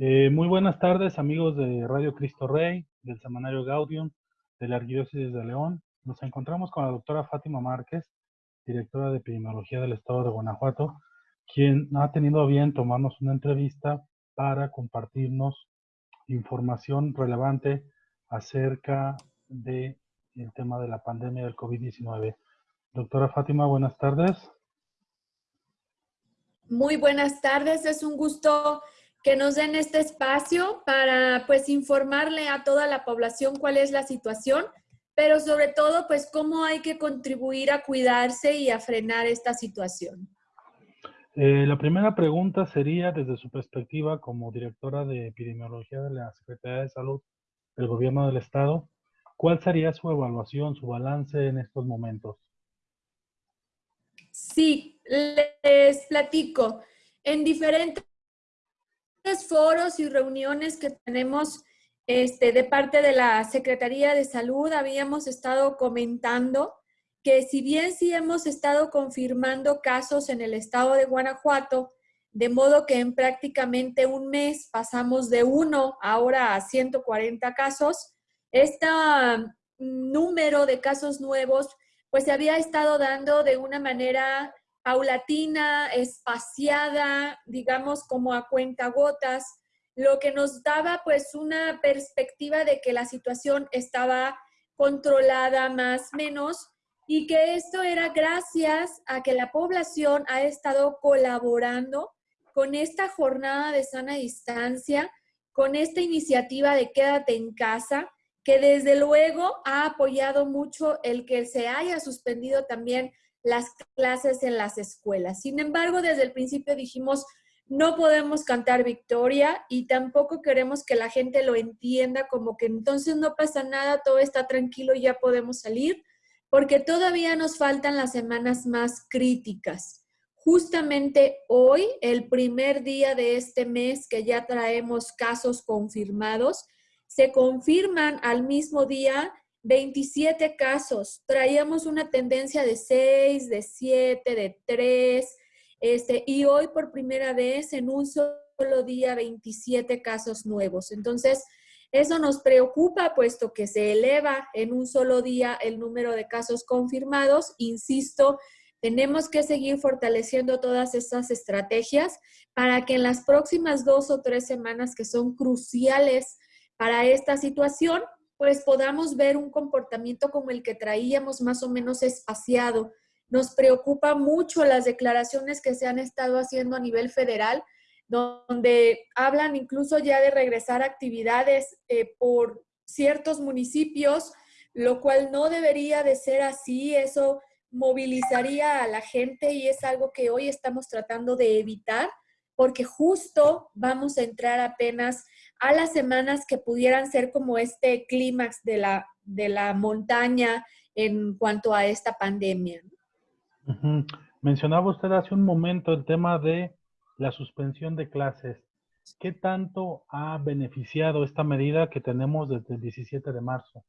Eh, muy buenas tardes, amigos de Radio Cristo Rey, del Semanario Gaudium, de la Arquidiócesis de León. Nos encontramos con la doctora Fátima Márquez, directora de Epidemiología del Estado de Guanajuato, quien ha tenido bien tomarnos una entrevista para compartirnos información relevante acerca del el tema de la pandemia del COVID-19. Doctora Fátima, buenas tardes. Muy buenas tardes, es un gusto que nos den este espacio para pues informarle a toda la población cuál es la situación, pero sobre todo pues cómo hay que contribuir a cuidarse y a frenar esta situación. Eh, la primera pregunta sería desde su perspectiva como directora de epidemiología de la Secretaría de Salud del Gobierno del Estado, ¿cuál sería su evaluación, su balance en estos momentos? Sí, les platico. En diferentes foros y reuniones que tenemos este, de parte de la Secretaría de Salud, habíamos estado comentando que si bien sí hemos estado confirmando casos en el estado de Guanajuato, de modo que en prácticamente un mes pasamos de uno ahora a 140 casos, este número de casos nuevos pues se había estado dando de una manera paulatina, espaciada, digamos como a cuentagotas, lo que nos daba pues una perspectiva de que la situación estaba controlada más menos y que esto era gracias a que la población ha estado colaborando con esta jornada de sana distancia, con esta iniciativa de quédate en casa, que desde luego ha apoyado mucho el que se haya suspendido también las clases en las escuelas. Sin embargo, desde el principio dijimos, no podemos cantar victoria y tampoco queremos que la gente lo entienda como que entonces no pasa nada, todo está tranquilo y ya podemos salir, porque todavía nos faltan las semanas más críticas. Justamente hoy, el primer día de este mes que ya traemos casos confirmados, se confirman al mismo día 27 casos. Traíamos una tendencia de 6, de 7, de 3, este, y hoy por primera vez en un solo día 27 casos nuevos. Entonces, eso nos preocupa puesto que se eleva en un solo día el número de casos confirmados. Insisto, tenemos que seguir fortaleciendo todas estas estrategias para que en las próximas dos o tres semanas que son cruciales para esta situación, pues podamos ver un comportamiento como el que traíamos más o menos espaciado. Nos preocupa mucho las declaraciones que se han estado haciendo a nivel federal, donde hablan incluso ya de regresar actividades eh, por ciertos municipios, lo cual no debería de ser así. Eso movilizaría a la gente y es algo que hoy estamos tratando de evitar porque justo vamos a entrar apenas a las semanas que pudieran ser como este clímax de la, de la montaña en cuanto a esta pandemia. Mencionaba usted hace un momento el tema de la suspensión de clases. ¿Qué tanto ha beneficiado esta medida que tenemos desde el 17 de marzo?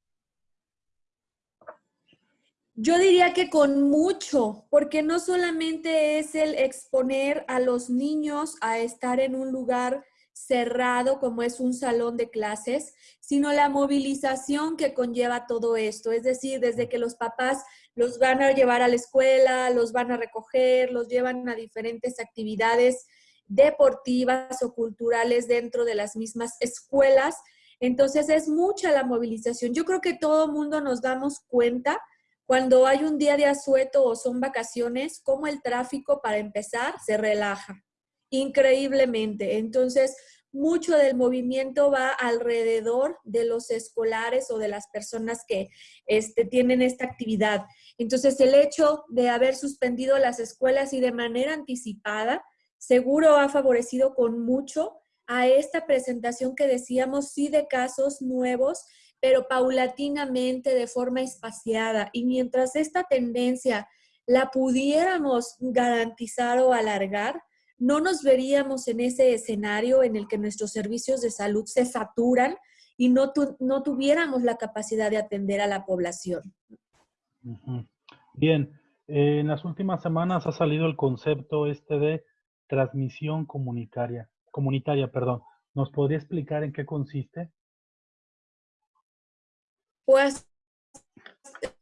Yo diría que con mucho, porque no solamente es el exponer a los niños a estar en un lugar cerrado como es un salón de clases, sino la movilización que conlleva todo esto. Es decir, desde que los papás los van a llevar a la escuela, los van a recoger, los llevan a diferentes actividades deportivas o culturales dentro de las mismas escuelas. Entonces es mucha la movilización. Yo creo que todo mundo nos damos cuenta cuando hay un día de asueto o son vacaciones, cómo el tráfico para empezar se relaja increíblemente. Entonces, mucho del movimiento va alrededor de los escolares o de las personas que este, tienen esta actividad. Entonces, el hecho de haber suspendido las escuelas y de manera anticipada, seguro ha favorecido con mucho a esta presentación que decíamos, sí de casos nuevos, pero paulatinamente, de forma espaciada. Y mientras esta tendencia la pudiéramos garantizar o alargar, no nos veríamos en ese escenario en el que nuestros servicios de salud se saturan y no, no tuviéramos la capacidad de atender a la población. Bien, en las últimas semanas ha salido el concepto este de transmisión comunitaria, comunitaria, perdón. ¿Nos podría explicar en qué consiste? Pues,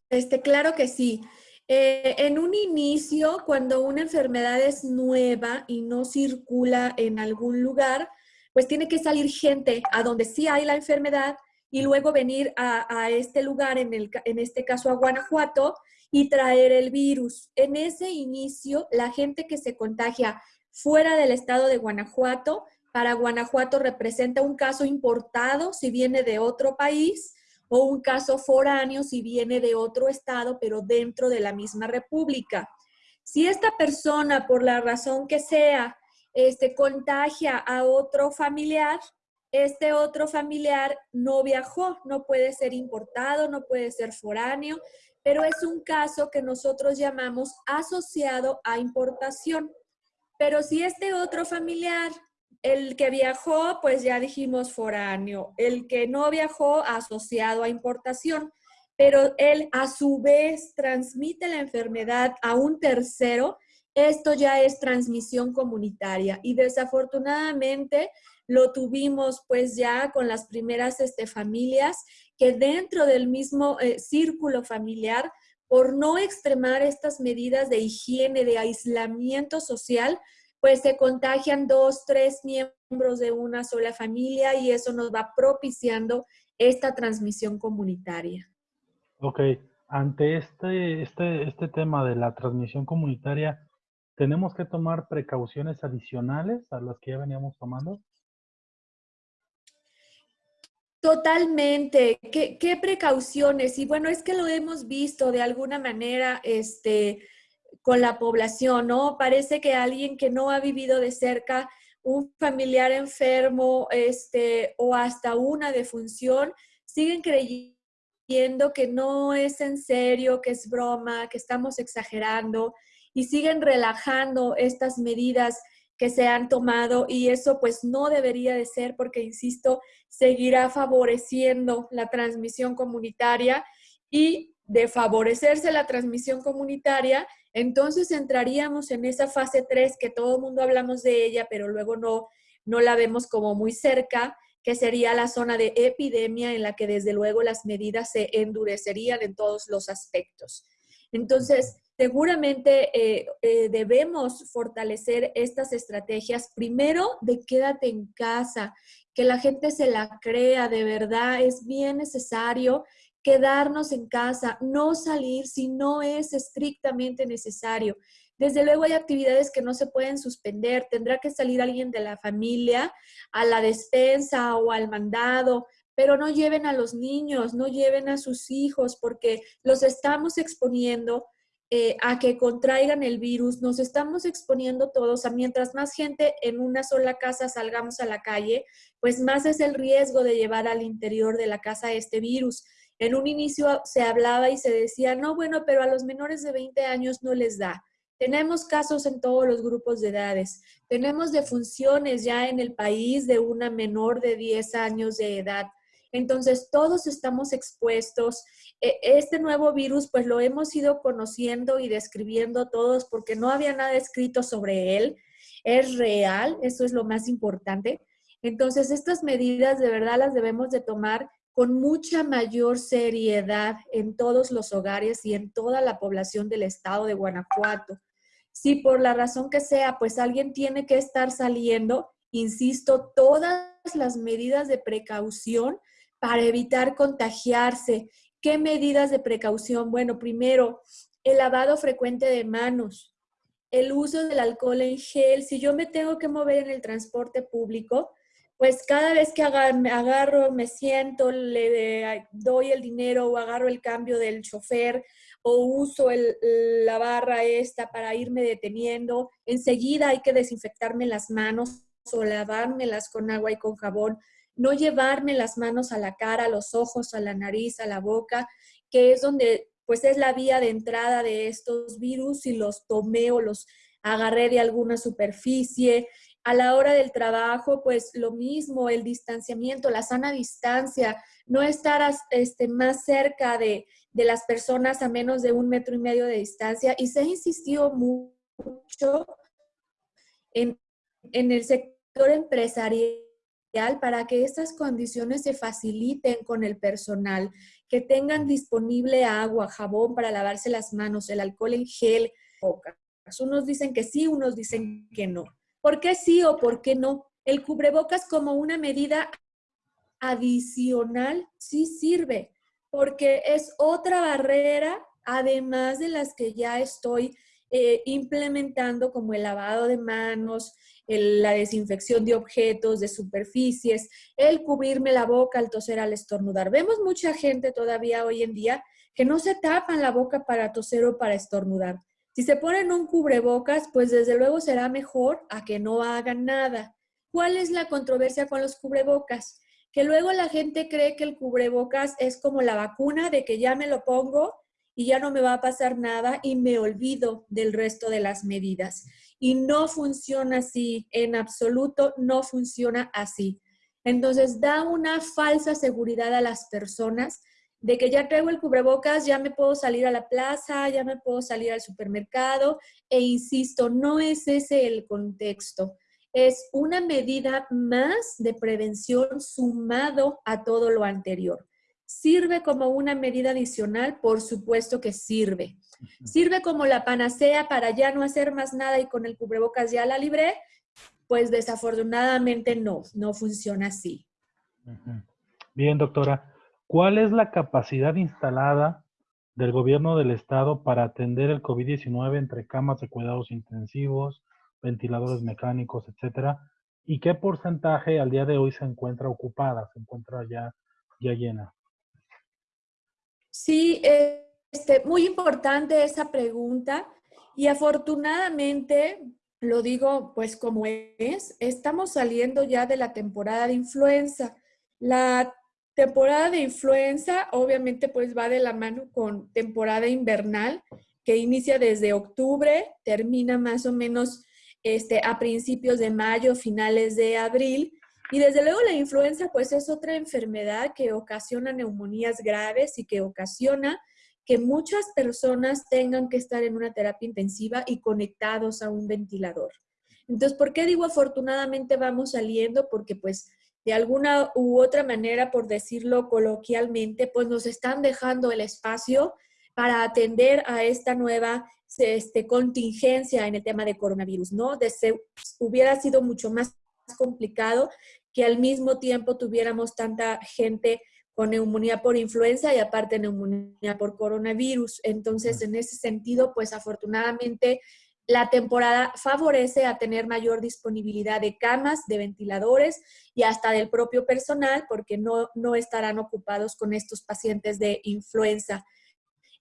este, claro que sí. Eh, en un inicio, cuando una enfermedad es nueva y no circula en algún lugar, pues tiene que salir gente a donde sí hay la enfermedad y luego venir a, este lugar, en, el, en este caso a Guanajuato, y traer el virus. En ese inicio, la gente que se contagia fuera del estado de Guanajuato, para Guanajuato representa un caso importado si viene de otro país o un caso foráneo si viene de otro estado, pero dentro de la misma república. Si esta persona, por la razón que sea, este, contagia a otro familiar, este otro familiar no viajó, no puede ser importado, no puede ser foráneo, pero es un caso que nosotros llamamos asociado a importación. Pero si este otro familiar el que viajó, pues ya dijimos foráneo. El que no viajó, asociado a importación. Pero él a su vez transmite la enfermedad a un tercero. Esto ya es transmisión comunitaria. Y desafortunadamente lo tuvimos pues ya con las primeras este, familias que dentro del mismo eh, círculo familiar, por no extremar estas medidas de higiene, de aislamiento social, pues se contagian dos, tres miembros de una sola familia y eso nos va propiciando esta transmisión comunitaria. Ok, ante este, este, este tema de la transmisión comunitaria, ¿tenemos que tomar precauciones adicionales a las que ya veníamos tomando? Totalmente. ¿Qué, ¿Qué, precauciones? Y bueno, es que lo hemos visto de alguna manera, este, con la población, ¿no? Parece que alguien que no ha vivido de cerca un familiar enfermo este, o hasta una defunción, siguen creyendo que no es en serio, que es broma, que estamos exagerando y siguen relajando estas medidas que se han tomado y eso pues no debería de ser porque, insisto, seguirá favoreciendo la transmisión comunitaria y de favorecerse la transmisión comunitaria, entonces entraríamos en esa fase 3 que todo el mundo hablamos de ella, pero luego no, no la vemos como muy cerca, que sería la zona de epidemia en la que desde luego las medidas se endurecerían en todos los aspectos. Entonces, seguramente eh, eh, debemos fortalecer estas estrategias. Primero, de quédate en casa, que la gente se la crea, de verdad, es bien necesario quedarnos en casa, no salir si no es estrictamente necesario. Desde luego hay actividades que no se pueden suspender, tendrá que salir alguien de la familia a la despensa o al mandado, pero no lleven a los niños, no lleven a sus hijos porque los estamos exponiendo eh, a que contraigan el virus, nos estamos exponiendo todos a mientras más gente en una sola casa salgamos a la calle, pues más es el riesgo de llevar al interior de la casa este virus. En un inicio se hablaba y se decía, no, bueno, pero a los menores de 20 años no les da. Tenemos casos en todos los grupos de edades. Tenemos defunciones ya en el país de una menor de 10 años de edad. Entonces, todos estamos expuestos. E, este nuevo virus, pues lo hemos ido conociendo y describiendo todos porque no había nada escrito sobre él. Es real, eso es lo más importante. Entonces, estas medidas de verdad las debemos de tomar con mucha mayor seriedad en todos los hogares y en toda la población del estado de Guanajuato. Si por la razón que sea, pues alguien tiene que estar saliendo, insisto, todas las medidas de precaución para evitar contagiarse. ¿Qué medidas de precaución? Bueno, primero, el lavado frecuente de manos, el uso del alcohol en gel. Si yo me tengo que mover en el transporte público, pues cada vez que agarro, me siento, le doy el dinero o agarro el cambio del chofer o uso la barra esta para irme deteniendo, enseguida hay que desinfectarme las manos o lavármelas con agua y con jabón, no llevarme las manos a la cara, a los ojos, a la nariz, a la boca, que es donde pues es la vía de entrada de estos virus y los tomé o los agarré de alguna superficie, a la hora del trabajo, pues lo mismo, el distanciamiento, la sana distancia, no estar este, más cerca de, las personas a menos de un metro y medio de distancia. Y se ha insistido mucho en, en el sector empresarial para que estas condiciones se faciliten con el personal, que tengan disponible agua, jabón para lavarse las manos, el alcohol en gel, Unos dicen que sí, unos dicen que no. ¿Por qué sí o por qué no? El cubrebocas como una medida adicional sí sirve, porque es otra barrera, además de las que ya estoy eh, implementando como el lavado de manos, la desinfección de objetos, de superficies, el cubrirme la boca al toser, al estornudar. Vemos mucha gente todavía hoy en día que no se tapan la boca para toser o para estornudar. Si se ponen un cubrebocas, pues desde luego será mejor a que no hagan nada. ¿Cuál es la controversia con los cubrebocas? Que luego la gente cree que el cubrebocas es como la vacuna de que ya me lo pongo y ya no me va a pasar nada y me olvido del resto de las medidas. Y no funciona así, en absoluto no funciona así. Entonces da una falsa seguridad a las personas de que ya traigo el cubrebocas, ya me puedo salir a la plaza, ya me puedo salir al supermercado. E insisto, no es ese el contexto. Es una medida más de prevención sumado a todo lo anterior. ¿Sirve como una medida adicional? Por supuesto que sirve. ¿Sirve como la panacea para ya no hacer más nada y con el cubrebocas ya la libré? Pues desafortunadamente no, no funciona así. Bien, doctora. ¿Cuál es la capacidad instalada del gobierno del estado para atender el COVID-19 entre camas de cuidados intensivos, ventiladores mecánicos, etcétera? ¿Y qué porcentaje al día de hoy se encuentra ocupada, se encuentra ya, ya llena? Sí, este, muy importante esa pregunta y afortunadamente, lo digo pues como es, estamos saliendo ya de la temporada de influenza. La temporada de influenza obviamente pues va de la mano con temporada invernal que inicia desde octubre, termina más o menos este, a principios de mayo, finales de abril y desde luego la influenza pues es otra enfermedad que ocasiona neumonías graves y que ocasiona que muchas personas tengan que estar en una terapia intensiva y conectados a un ventilador. Entonces, ¿por qué digo afortunadamente vamos saliendo? Porque pues de alguna u otra manera, por decirlo coloquialmente, pues nos están dejando el espacio para atender a esta nueva este, contingencia en el tema de coronavirus, ¿no? De hubiera sido mucho más complicado que al mismo tiempo tuviéramos tanta gente con neumonía por influenza y aparte neumonía por coronavirus. Entonces, en ese sentido, pues afortunadamente la temporada favorece a tener mayor disponibilidad de camas, de ventiladores y hasta del propio personal porque no, no estarán ocupados con estos pacientes de influenza.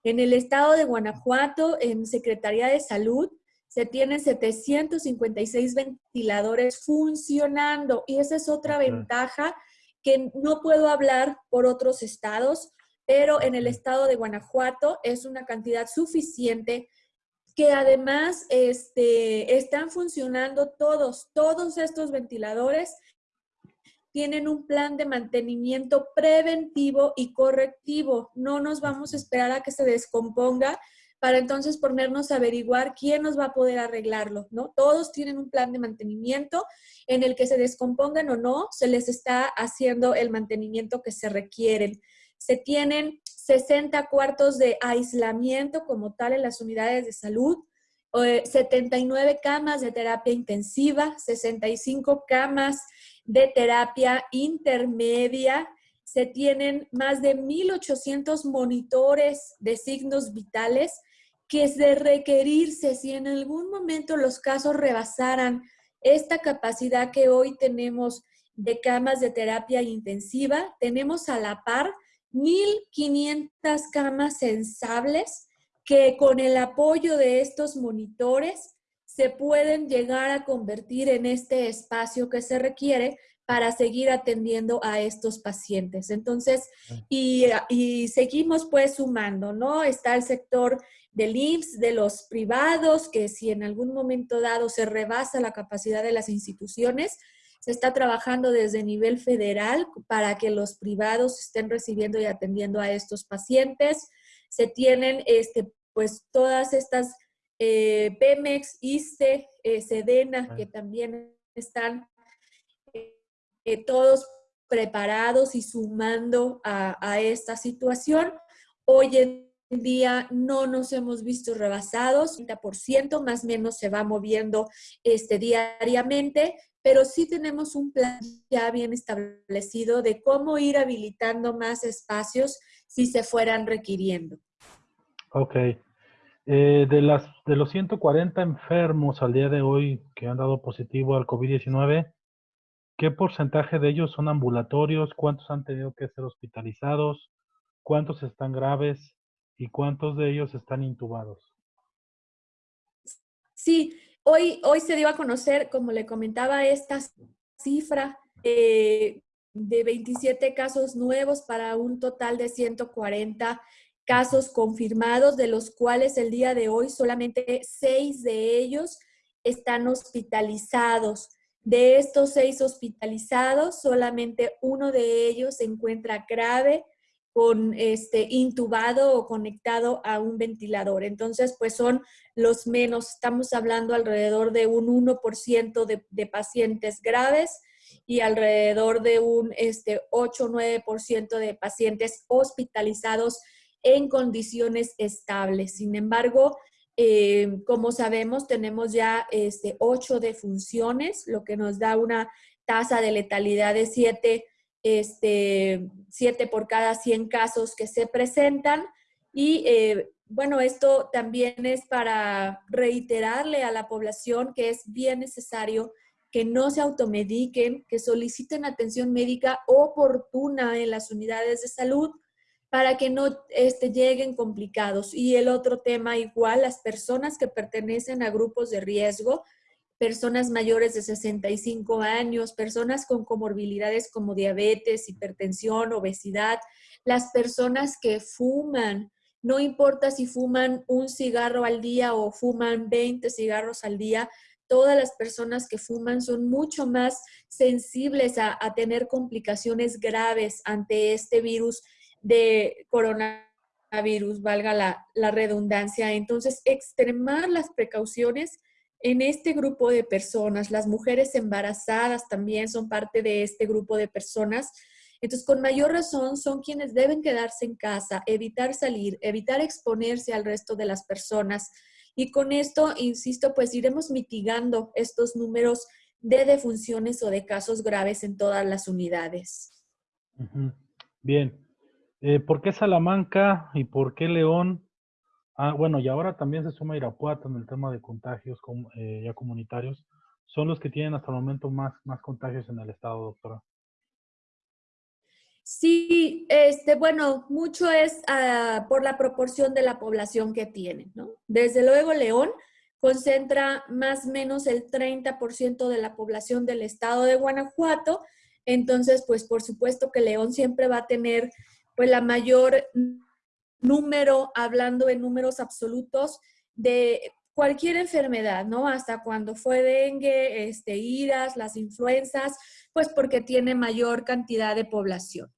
En el estado de Guanajuato, en Secretaría de Salud, se tienen 756 ventiladores funcionando y esa es otra ventaja que no puedo hablar por otros estados, pero en el estado de Guanajuato es una cantidad suficiente que además este, están funcionando todos, todos estos ventiladores tienen un plan de mantenimiento preventivo y correctivo. No nos vamos a esperar a que se descomponga para entonces ponernos a averiguar quién nos va a poder arreglarlo, ¿no? Todos tienen un plan de mantenimiento en el que se descompongan o no, se les está haciendo el mantenimiento que se requieren. Se tienen 60 cuartos de aislamiento como tal en las unidades de salud, 79 eh, camas de terapia intensiva, 65 camas de terapia intermedia, se tienen más de 1.800 monitores de signos vitales que de requerirse, si en algún momento los casos rebasaran esta capacidad que hoy tenemos de camas de terapia intensiva, tenemos a la par 1.500 camas sensables que con el apoyo de estos monitores se pueden llegar a convertir en este espacio que se requiere para seguir atendiendo a estos pacientes. Entonces, y, y, seguimos pues sumando, ¿no? Está el sector del IMSS, de los privados, que si en algún momento dado se rebasa la capacidad de las instituciones, se está trabajando desde nivel federal para que los privados estén recibiendo y atendiendo a estos pacientes. Se tienen este, pues todas estas eh, Pemex, ISTE, eh, Sedena, que también están eh, todos preparados y sumando a, a esta situación. Hoy en día no nos hemos visto rebasados, 30% más o menos se va moviendo este, diariamente, pero sí tenemos un plan ya bien establecido de cómo ir habilitando más espacios si se fueran requiriendo. Ok. Eh, de, las, de los 140 enfermos al día de hoy que han dado positivo al COVID-19, ¿qué porcentaje de ellos son ambulatorios? ¿Cuántos han tenido que ser hospitalizados? ¿Cuántos están graves? ¿Y cuántos de ellos están intubados? Sí, hoy, hoy se dio a conocer, como le comentaba, esta cifra eh, de 27 casos nuevos para un total de 140 casos confirmados, de los cuales el día de hoy solamente seis de ellos están hospitalizados. De estos seis hospitalizados, solamente uno de ellos se encuentra grave con este intubado o conectado a un ventilador. Entonces, pues son los menos, estamos hablando alrededor de un 1% de, de, pacientes graves y alrededor de un este, 8-9% de pacientes hospitalizados en condiciones estables. Sin embargo, eh, como sabemos, tenemos ya este, 8 defunciones, lo que nos da una tasa de letalidad de 7 este, siete por cada 100 casos que se presentan. Y eh, bueno, esto también es para reiterarle a la población que es bien necesario que no se automediquen, que soliciten atención médica oportuna en las unidades de salud para que no este, lleguen complicados. Y el otro tema igual, las personas que pertenecen a grupos de riesgo, personas mayores de 65 años, personas con comorbilidades como diabetes, hipertensión, obesidad, las personas que fuman, no importa si fuman un cigarro al día o fuman 20 cigarros al día, todas las personas que fuman son mucho más sensibles a, tener complicaciones graves ante este virus de coronavirus, valga la, la redundancia. Entonces, extremar las precauciones en este grupo de personas. Las mujeres embarazadas también son parte de este grupo de personas. Entonces, con mayor razón, son quienes deben quedarse en casa, evitar salir, evitar exponerse al resto de las personas. Y con esto, insisto, pues iremos mitigando estos números de defunciones o de casos graves en todas las unidades. Bien. Eh, ¿Por qué Salamanca y por qué León Ah, bueno, y ahora también se suma Irapuato en el tema de contagios eh, ya comunitarios. Son los que tienen hasta el momento más, más contagios en el estado, doctora. Sí, este, bueno, mucho es ah, por la proporción de la población que tiene, ¿no? Desde luego, León concentra más o menos el 30% de la población del estado de Guanajuato, entonces, pues por supuesto que León siempre va a tener pues la mayor número, hablando en números absolutos, de cualquier enfermedad, ¿no? Hasta cuando fue dengue, este, las influencias, pues porque tiene mayor cantidad de población.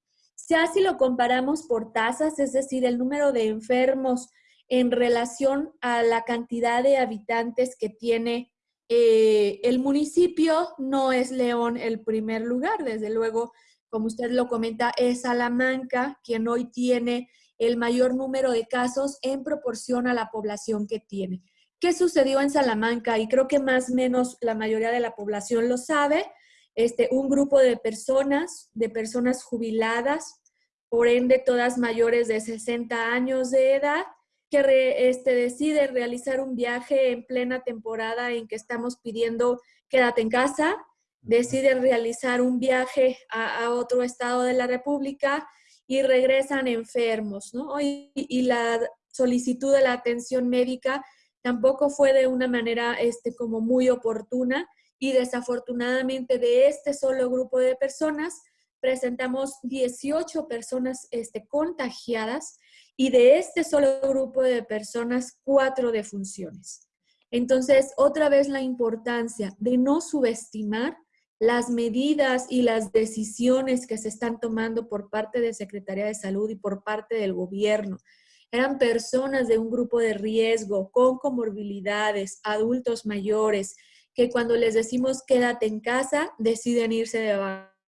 Ya si lo comparamos por tasas, es decir, el número de enfermos en relación a la cantidad de habitantes que tiene eh, el municipio, no es León el primer lugar. Desde luego, como usted lo comenta, es Salamanca quien hoy tiene el mayor número de casos en proporción a la población que tiene. ¿Qué sucedió en Salamanca? Y creo que más o menos la mayoría de la población lo sabe. Este, un grupo de personas, de personas jubiladas, por ende todas mayores de 60 años de edad, que este, deciden realizar un viaje en plena temporada en que estamos pidiendo quédate en casa, deciden realizar un viaje a, a otro estado de la República y regresan enfermos, ¿no? Y, la solicitud de la atención médica tampoco fue de una manera este, como muy oportuna y desafortunadamente de este solo grupo de personas presentamos 18 personas este, contagiadas y de este solo grupo de personas, cuatro defunciones. Entonces, otra vez la importancia de no subestimar las medidas y las decisiones que se están tomando por parte de Secretaría de Salud y por parte del gobierno. Eran personas de un grupo de riesgo, con comorbilidades, adultos mayores, que cuando les decimos quédate en casa, deciden irse de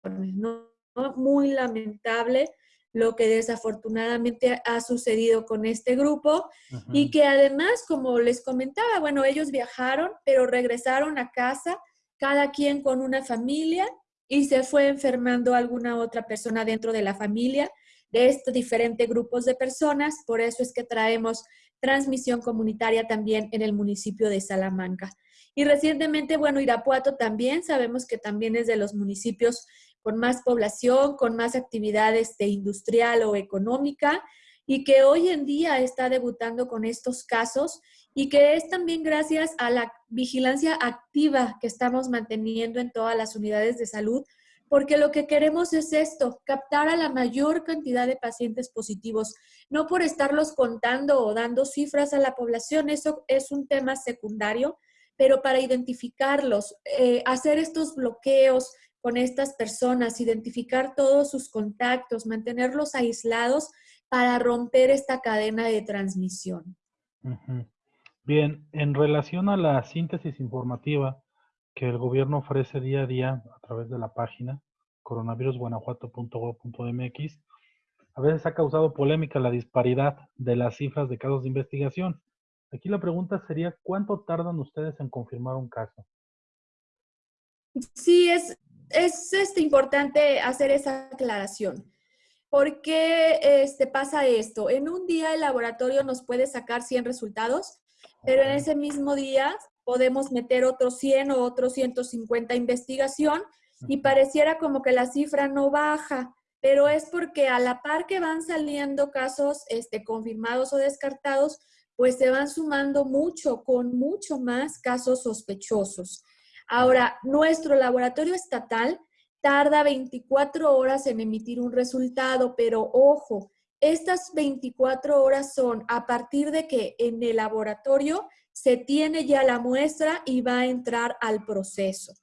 ¿no? Muy lamentable lo que desafortunadamente ha sucedido con este grupo y que además, como les comentaba, bueno, ellos viajaron, pero regresaron a casa, cada quien con una familia y se fue enfermando alguna otra persona dentro de la familia de estos diferentes grupos de personas. Por eso es que traemos transmisión comunitaria también en el municipio de Salamanca. Y recientemente, bueno, Irapuato también, sabemos que también es de los municipios con más población, con más actividades de industrial o económica, y que hoy en día está debutando con estos casos y que es también gracias a la vigilancia activa que estamos manteniendo en todas las unidades de salud, porque lo que queremos es esto, captar a la mayor cantidad de pacientes positivos, no por estarlos contando o dando cifras a la población, eso es un tema secundario, pero para identificarlos, eh, hacer estos bloqueos con estas personas, identificar todos sus contactos, mantenerlos aislados para romper esta cadena de transmisión. Bien, en relación a la síntesis informativa, que el gobierno ofrece día a día a través de la página coronavirusguanajuato.gov.mx, a veces ha causado polémica la disparidad de las cifras de casos de investigación. Aquí la pregunta sería, ¿cuánto tardan ustedes en confirmar un caso? Sí, es, es este, importante hacer esa aclaración. ¿Por qué este, pasa esto? En un día el laboratorio nos puede sacar 100 resultados, pero en ese mismo día podemos meter otros 100 o otros 150 investigación y pareciera como que la cifra no baja, pero es porque a la par que van saliendo casos este, confirmados o descartados, pues se van sumando mucho, con mucho más casos sospechosos. Ahora, nuestro laboratorio estatal tarda 24 horas en emitir un resultado, pero ojo, estas 24 horas son a partir de que en el laboratorio se tiene ya la muestra y va a entrar al proceso.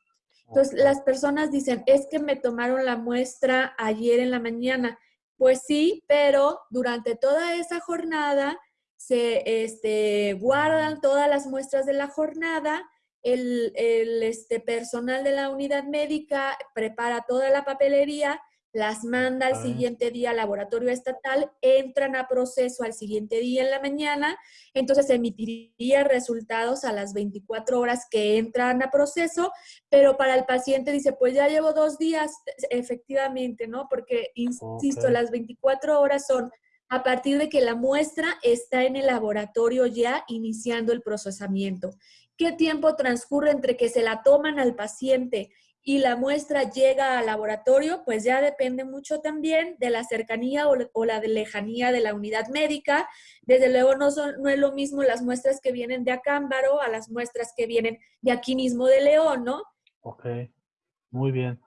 Entonces, las personas dicen, es que me tomaron la muestra ayer en la mañana. Pues sí, pero durante toda esa jornada se este, guardan todas las muestras de la jornada, el, el este, personal de la unidad médica prepara toda la papelería las manda al siguiente día al laboratorio estatal, entran a proceso al siguiente día en la mañana, entonces emitiría resultados a las 24 horas que entran a proceso, pero para el paciente dice, pues ya llevo dos días, efectivamente, ¿no? Porque, insisto, las 24 horas son a partir de que la muestra está en el laboratorio ya iniciando el procesamiento. ¿Qué tiempo transcurre entre que se la toman al paciente y la muestra llega al laboratorio, pues ya depende mucho también de la cercanía o, la lejanía de la unidad médica. Desde luego no, son, no es lo mismo las muestras que vienen de Acámbaro a las muestras que vienen de aquí mismo de León, ¿no? Ok, muy bien.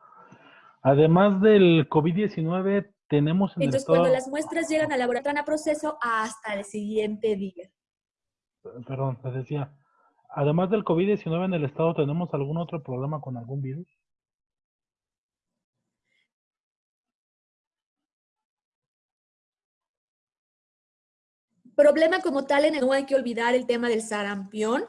Además del COVID-19, tenemos... En Entonces, cuando las muestras llegan al laboratorio a proceso hasta el siguiente día. Perdón, te decía, además del COVID-19 en el estado, ¿tenemos algún otro problema con algún virus? Problema como tal, no hay que olvidar el tema del sarampión,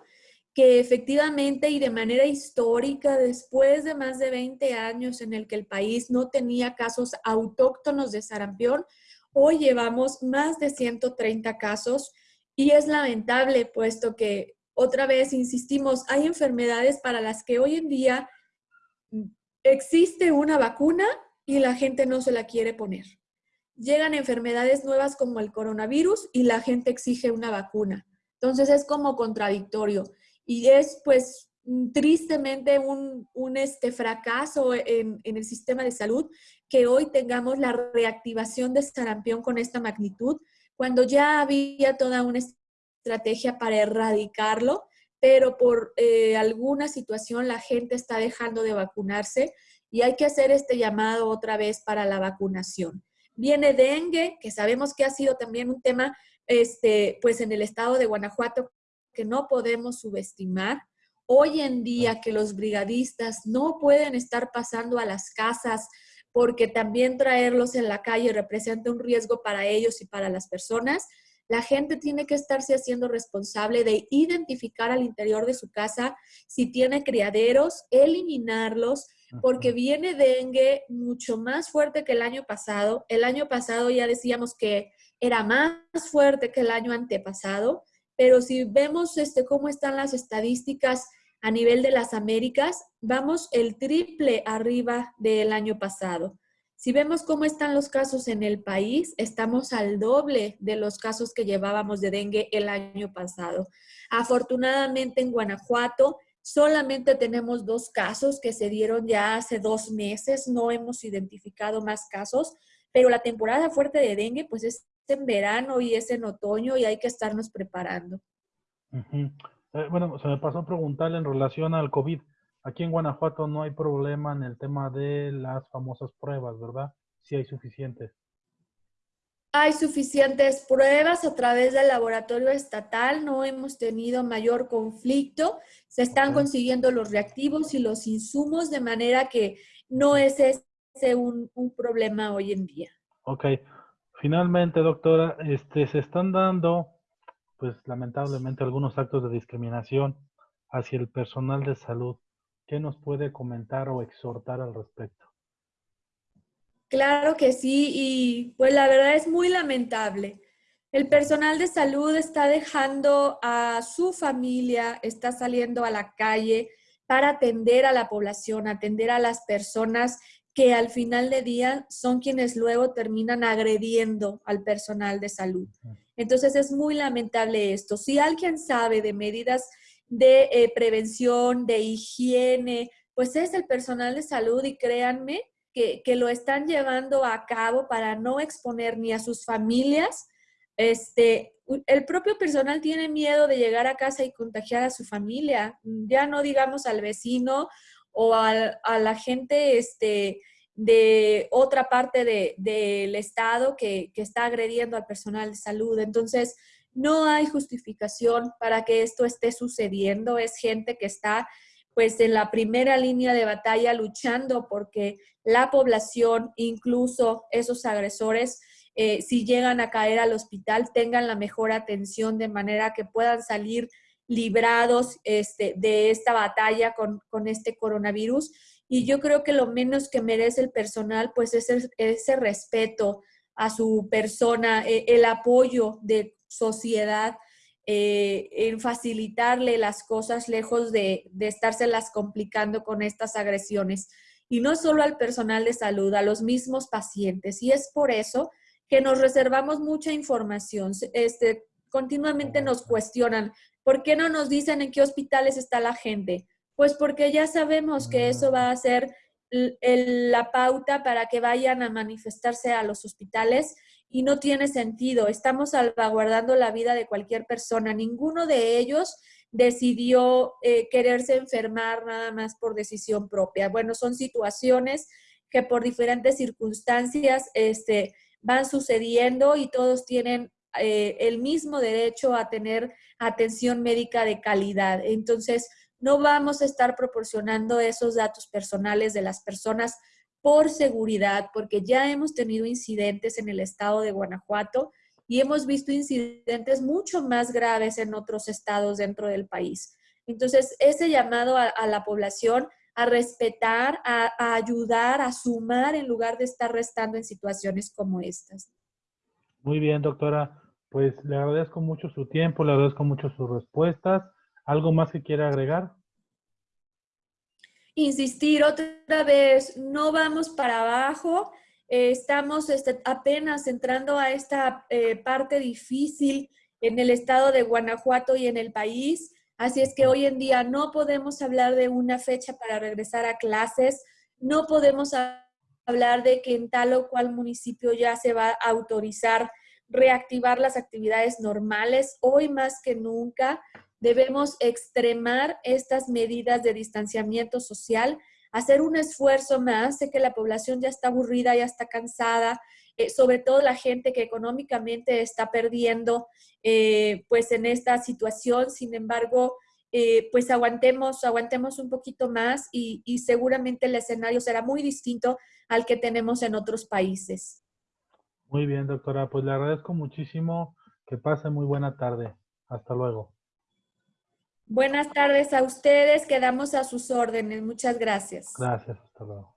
que efectivamente y de manera histórica, después de más de 20 años en el que el país no tenía casos autóctonos de sarampión, hoy llevamos más de 130 casos y es lamentable puesto que, otra vez, insistimos, hay enfermedades para las que hoy en día existe una vacuna y la gente no se la quiere poner llegan enfermedades nuevas como el coronavirus y la gente exige una vacuna. Entonces es como contradictorio y es pues tristemente un, este fracaso en, en, el sistema de salud que hoy tengamos la reactivación de sarampión con esta magnitud, cuando ya había toda una estrategia para erradicarlo, pero por eh, alguna situación la gente está dejando de vacunarse y hay que hacer este llamado otra vez para la vacunación. Viene dengue, que sabemos que ha sido también un tema este, pues en el estado de Guanajuato que no podemos subestimar. Hoy en día que los brigadistas no pueden estar pasando a las casas porque también traerlos en la calle representa un riesgo para ellos y para las personas, la gente tiene que estarse haciendo responsable de identificar al interior de su casa si tiene criaderos, eliminarlos, porque viene dengue mucho más fuerte que el año pasado. El año pasado ya decíamos que era más fuerte que el año antepasado, pero si vemos este, cómo están las estadísticas a nivel de las Américas, vamos el triple arriba del año pasado. Si vemos cómo están los casos en el país, estamos al doble de los casos que llevábamos de dengue el año pasado. Afortunadamente en Guanajuato solamente tenemos dos casos que se dieron ya hace dos meses, no hemos identificado más casos, pero la temporada fuerte de dengue pues es en verano y es en otoño y hay que estarnos preparando. Eh, bueno, se me pasó a preguntarle en relación al COVID. Aquí en Guanajuato no hay problema en el tema de las famosas pruebas, ¿verdad? Sí hay suficientes. Hay suficientes pruebas a través del laboratorio estatal, no hemos tenido mayor conflicto, se están consiguiendo los reactivos y los insumos de manera que no es ese un, un problema hoy en día. Ok, finalmente doctora, este, se están dando, pues lamentablemente, algunos actos de discriminación hacia el personal de salud. ¿Qué nos puede comentar o exhortar al respecto? Claro que sí, y pues la verdad es muy lamentable. El personal de salud está dejando a su familia, está saliendo a la calle para atender a la población, atender a las personas que al final de día son quienes luego terminan agrediendo al personal de salud. Entonces es muy lamentable esto. Si alguien sabe de medidas de eh, prevención, de higiene, pues es el personal de salud y créanme que, lo están llevando a cabo para no exponer ni a sus familias. Este, el propio personal tiene miedo de llegar a casa y contagiar a su familia, ya no digamos al vecino o a, la gente este, de otra parte del estado que, que, está agrediendo al personal de salud. Entonces, no hay justificación para que esto esté sucediendo. Es gente que está pues en la primera línea de batalla luchando porque la población, incluso esos agresores, eh, si llegan a caer al hospital, tengan la mejor atención de manera que puedan salir librados este, de esta batalla con, este coronavirus. Y yo creo que lo menos que merece el personal, pues es ese respeto a su persona, eh, el apoyo de sociedad eh, en facilitarle las cosas lejos de, de estárselas complicando con estas agresiones. Y no solo al personal de salud, a los mismos pacientes. Y es por eso que nos reservamos mucha información. Este, continuamente nos cuestionan, ¿por qué no nos dicen en qué hospitales está la gente? Pues porque ya sabemos que eso va a ser la pauta para que vayan a manifestarse a los hospitales y no tiene sentido. Estamos salvaguardando la vida de cualquier persona. Ninguno de ellos decidió eh, quererse enfermar nada más por decisión propia. Bueno, son situaciones que por diferentes circunstancias este, van sucediendo y todos tienen eh, el mismo derecho a tener atención médica de calidad. Entonces, no vamos a estar proporcionando esos datos personales de las personas por seguridad, porque ya hemos tenido incidentes en el estado de Guanajuato y hemos visto incidentes mucho más graves en otros estados dentro del país. Entonces, ese llamado a, la población a respetar, a, a, ayudar, a sumar en lugar de estar restando en situaciones como estas. Muy bien, doctora. Pues le agradezco mucho su tiempo, le agradezco mucho sus respuestas. ¿Algo más que quiera agregar? Insistir otra vez, no vamos para abajo, eh, estamos este, apenas entrando a esta eh, parte difícil en el estado de Guanajuato y en el país, así es que hoy en día no podemos hablar de una fecha para regresar a clases, no podemos hablar de que en tal o cual municipio ya se va a autorizar reactivar las actividades normales, hoy más que nunca debemos extremar estas medidas de distanciamiento social, hacer un esfuerzo más. Sé que la población ya está aburrida, ya está cansada, eh, sobre todo la gente que económicamente está perdiendo eh, pues en esta situación. Sin embargo, eh, pues aguantemos, aguantemos un poquito más y, y seguramente el escenario será muy distinto al que tenemos en otros países. Muy bien, doctora. Pues le agradezco muchísimo. Que pase muy buena tarde. Hasta luego. Buenas tardes a ustedes, quedamos a sus órdenes. Muchas gracias. Gracias, hasta luego.